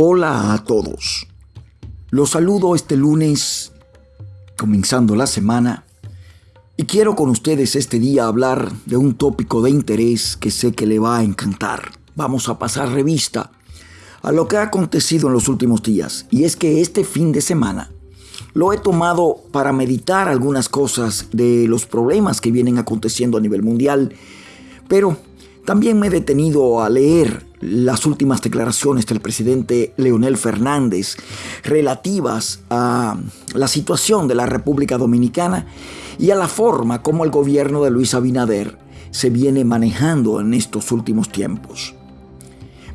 Hola a todos. Los saludo este lunes, comenzando la semana, y quiero con ustedes este día hablar de un tópico de interés que sé que le va a encantar. Vamos a pasar revista a lo que ha acontecido en los últimos días, y es que este fin de semana lo he tomado para meditar algunas cosas de los problemas que vienen aconteciendo a nivel mundial, pero también me he detenido a leer las últimas declaraciones del presidente Leonel Fernández relativas a la situación de la República Dominicana y a la forma como el gobierno de Luis Abinader se viene manejando en estos últimos tiempos.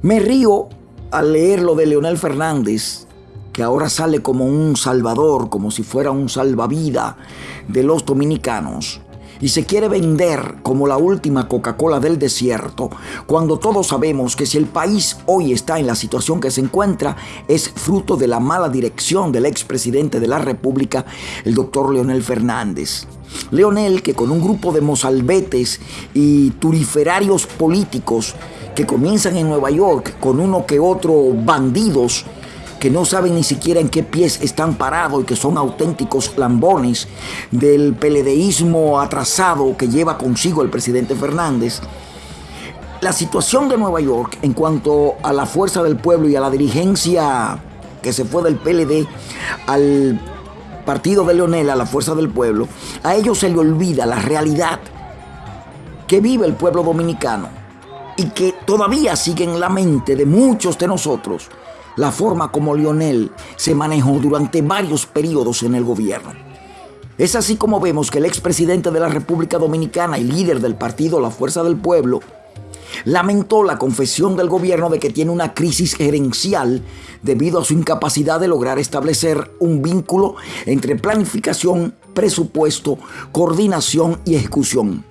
Me río al leer lo de Leonel Fernández, que ahora sale como un salvador, como si fuera un salvavida de los dominicanos, y se quiere vender como la última Coca-Cola del desierto, cuando todos sabemos que si el país hoy está en la situación que se encuentra, es fruto de la mala dirección del expresidente de la República, el doctor Leonel Fernández. Leonel, que con un grupo de mozalbetes y turiferarios políticos que comienzan en Nueva York con uno que otro bandidos, que no saben ni siquiera en qué pies están parados y que son auténticos lambones del peledeísmo atrasado que lleva consigo el presidente Fernández. La situación de Nueva York en cuanto a la fuerza del pueblo y a la dirigencia que se fue del PLD al partido de Leonel, a la fuerza del pueblo, a ellos se le olvida la realidad que vive el pueblo dominicano y que todavía sigue en la mente de muchos de nosotros la forma como Lionel se manejó durante varios periodos en el gobierno. Es así como vemos que el expresidente de la República Dominicana y líder del partido La Fuerza del Pueblo lamentó la confesión del gobierno de que tiene una crisis gerencial debido a su incapacidad de lograr establecer un vínculo entre planificación, presupuesto, coordinación y ejecución.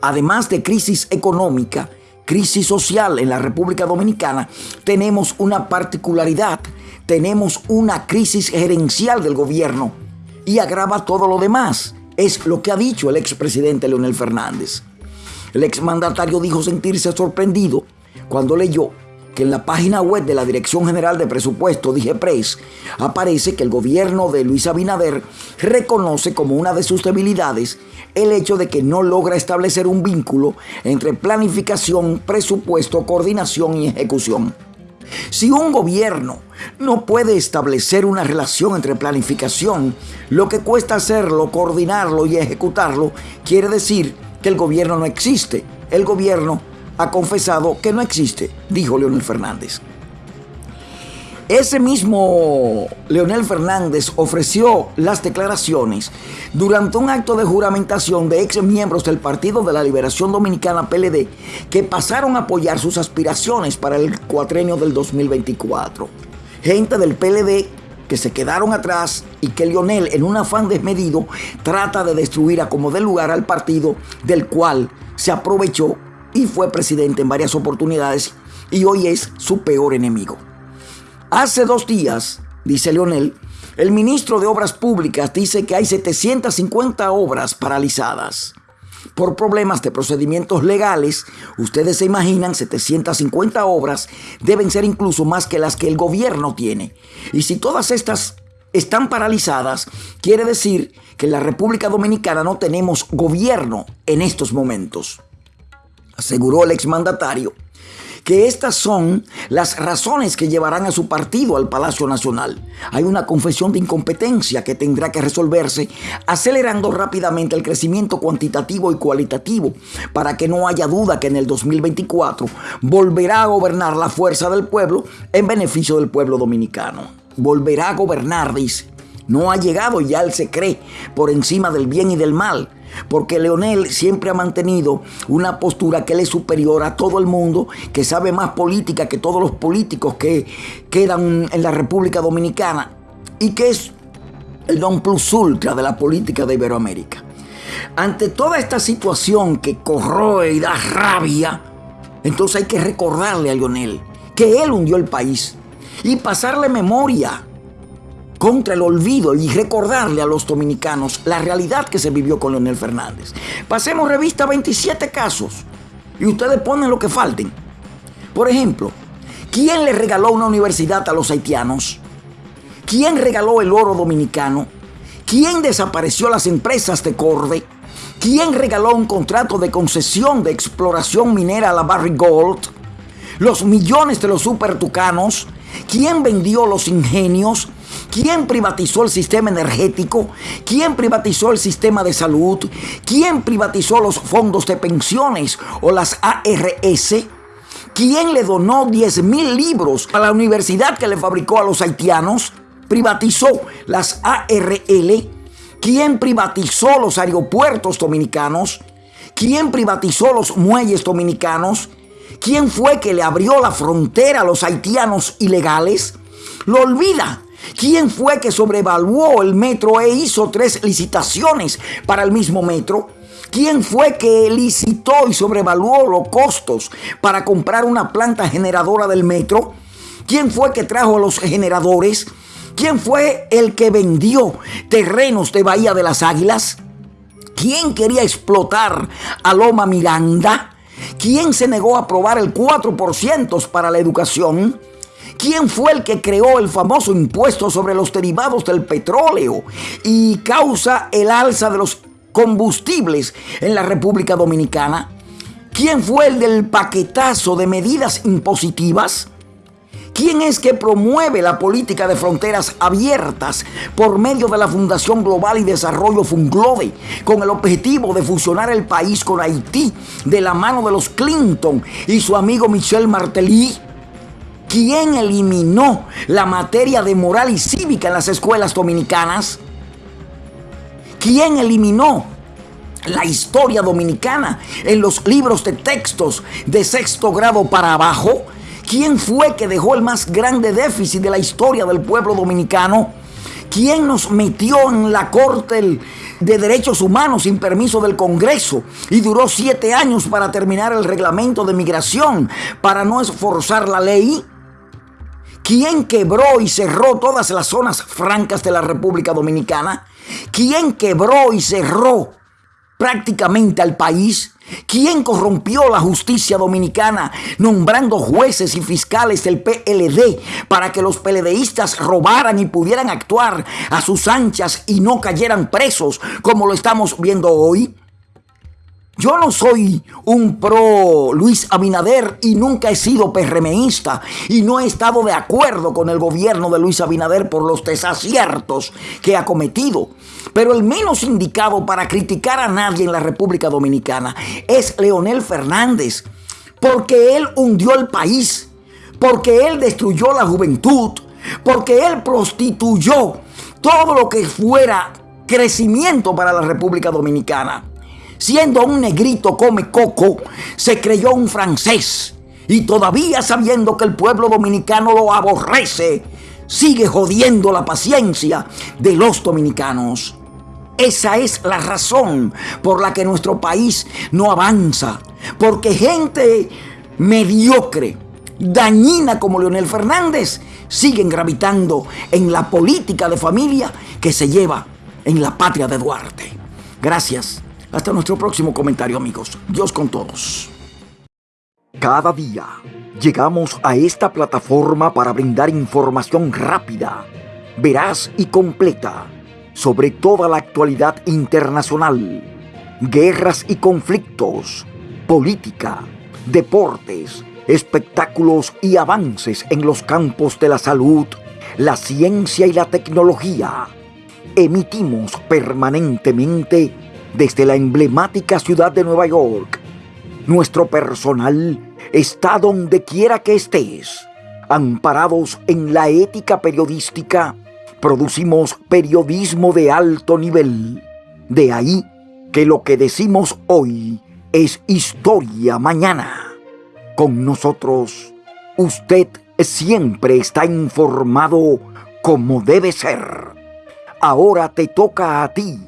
Además de crisis económica, crisis social en la República Dominicana, tenemos una particularidad, tenemos una crisis gerencial del gobierno y agrava todo lo demás. Es lo que ha dicho el expresidente Leonel Fernández. El exmandatario dijo sentirse sorprendido cuando leyó que en la página web de la Dirección General de Presupuesto, DIGEPRES, aparece que el gobierno de Luis Abinader reconoce como una de sus debilidades el hecho de que no logra establecer un vínculo entre planificación, presupuesto, coordinación y ejecución. Si un gobierno no puede establecer una relación entre planificación, lo que cuesta hacerlo, coordinarlo y ejecutarlo, quiere decir que el gobierno no existe. El gobierno ha confesado que no existe, dijo Leonel Fernández. Ese mismo Leonel Fernández ofreció las declaraciones durante un acto de juramentación de ex miembros del Partido de la Liberación Dominicana PLD que pasaron a apoyar sus aspiraciones para el cuatrenio del 2024. Gente del PLD que se quedaron atrás y que Leonel en un afán desmedido trata de destruir a como de lugar al partido del cual se aprovechó y fue presidente en varias oportunidades y hoy es su peor enemigo. Hace dos días, dice Leonel, el ministro de Obras Públicas dice que hay 750 obras paralizadas. Por problemas de procedimientos legales, ustedes se imaginan 750 obras deben ser incluso más que las que el gobierno tiene. Y si todas estas están paralizadas, quiere decir que en la República Dominicana no tenemos gobierno en estos momentos aseguró el exmandatario, que estas son las razones que llevarán a su partido al Palacio Nacional. Hay una confesión de incompetencia que tendrá que resolverse, acelerando rápidamente el crecimiento cuantitativo y cualitativo, para que no haya duda que en el 2024 volverá a gobernar la fuerza del pueblo en beneficio del pueblo dominicano. Volverá a gobernar, dice. No ha llegado ya él se cree por encima del bien y del mal porque Leonel siempre ha mantenido una postura que él es superior a todo el mundo, que sabe más política que todos los políticos que quedan en la República Dominicana y que es el non plus ultra de la política de Iberoamérica. Ante toda esta situación que corroe y da rabia, entonces hay que recordarle a Leonel que él hundió el país y pasarle memoria contra el olvido y recordarle a los dominicanos la realidad que se vivió con Leonel Fernández. Pasemos revista 27 casos y ustedes ponen lo que falten. Por ejemplo, ¿Quién le regaló una universidad a los haitianos? ¿Quién regaló el oro dominicano? ¿Quién desapareció las empresas de Corde? ¿Quién regaló un contrato de concesión de exploración minera a la Barry Gold? Los millones de los supertucanos. ¿Quién vendió los ingenios? ¿Quién privatizó el sistema energético? ¿Quién privatizó el sistema de salud? ¿Quién privatizó los fondos de pensiones o las ARS? ¿Quién le donó 10 mil libros a la universidad que le fabricó a los haitianos? privatizó las ARL? ¿Quién privatizó los aeropuertos dominicanos? ¿Quién privatizó los muelles dominicanos? ¿Quién fue que le abrió la frontera a los haitianos ilegales? Lo olvida. ¿Quién fue que sobrevaluó el metro e hizo tres licitaciones para el mismo metro? ¿Quién fue que licitó y sobrevaluó los costos para comprar una planta generadora del metro? ¿Quién fue que trajo los generadores? ¿Quién fue el que vendió terrenos de Bahía de las Águilas? ¿Quién quería explotar a Loma Miranda? ¿Quién se negó a aprobar el 4% para la educación? ¿Quién fue el que creó el famoso impuesto sobre los derivados del petróleo y causa el alza de los combustibles en la República Dominicana? ¿Quién fue el del paquetazo de medidas impositivas? ¿Quién es que promueve la política de fronteras abiertas por medio de la Fundación Global y Desarrollo Funglobe con el objetivo de fusionar el país con Haití de la mano de los Clinton y su amigo Michel Martelly? ¿Quién eliminó la materia de moral y cívica en las escuelas dominicanas? ¿Quién eliminó la historia dominicana en los libros de textos de sexto grado para abajo? ¿Quién fue que dejó el más grande déficit de la historia del pueblo dominicano? ¿Quién nos metió en la Corte de Derechos Humanos sin permiso del Congreso y duró siete años para terminar el reglamento de migración para no esforzar la ley? ¿Quién quebró y cerró todas las zonas francas de la República Dominicana? ¿Quién quebró y cerró prácticamente al país? ¿Quién corrompió la justicia dominicana nombrando jueces y fiscales del PLD para que los PLDistas robaran y pudieran actuar a sus anchas y no cayeran presos como lo estamos viendo hoy? Yo no soy un pro Luis Abinader y nunca he sido PRMista y no he estado de acuerdo con el gobierno de Luis Abinader por los desaciertos que ha cometido. Pero el menos indicado para criticar a nadie en la República Dominicana es Leonel Fernández, porque él hundió el país, porque él destruyó la juventud, porque él prostituyó todo lo que fuera crecimiento para la República Dominicana. Siendo un negrito come coco, se creyó un francés. Y todavía sabiendo que el pueblo dominicano lo aborrece, sigue jodiendo la paciencia de los dominicanos. Esa es la razón por la que nuestro país no avanza. Porque gente mediocre, dañina como Leonel Fernández, siguen gravitando en la política de familia que se lleva en la patria de Duarte. Gracias. Hasta nuestro próximo comentario amigos. Dios con todos. Cada día llegamos a esta plataforma para brindar información rápida, veraz y completa sobre toda la actualidad internacional, guerras y conflictos, política, deportes, espectáculos y avances en los campos de la salud, la ciencia y la tecnología. Emitimos permanentemente desde la emblemática ciudad de Nueva York. Nuestro personal está donde quiera que estés. Amparados en la ética periodística, producimos periodismo de alto nivel. De ahí que lo que decimos hoy es historia mañana. Con nosotros, usted siempre está informado como debe ser. Ahora te toca a ti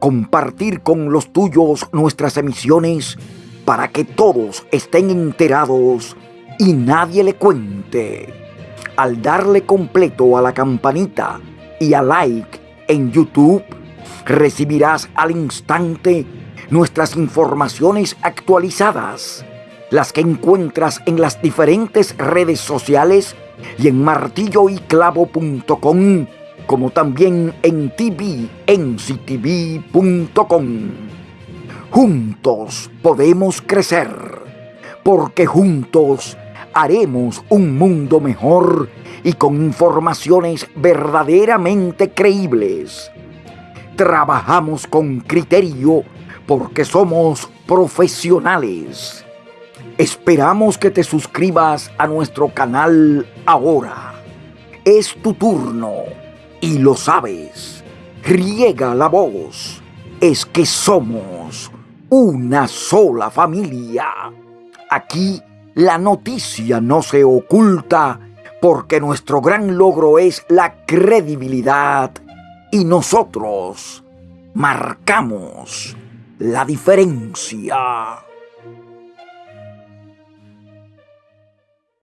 compartir con los tuyos nuestras emisiones para que todos estén enterados y nadie le cuente. Al darle completo a la campanita y a like en YouTube, recibirás al instante nuestras informaciones actualizadas. las que encuentras en las diferentes redes sociales y en martilloyclavo.com, como también en tvnctv.com. Juntos podemos crecer, porque juntos haremos un mundo mejor y con informaciones verdaderamente creíbles. Trabajamos con criterio porque somos profesionales. Esperamos que te suscribas a nuestro canal ahora. Es tu turno y lo sabes. Riega la voz. Es que somos una sola familia. Aquí la noticia no se oculta porque nuestro gran logro es la credibilidad y nosotros marcamos la diferencia.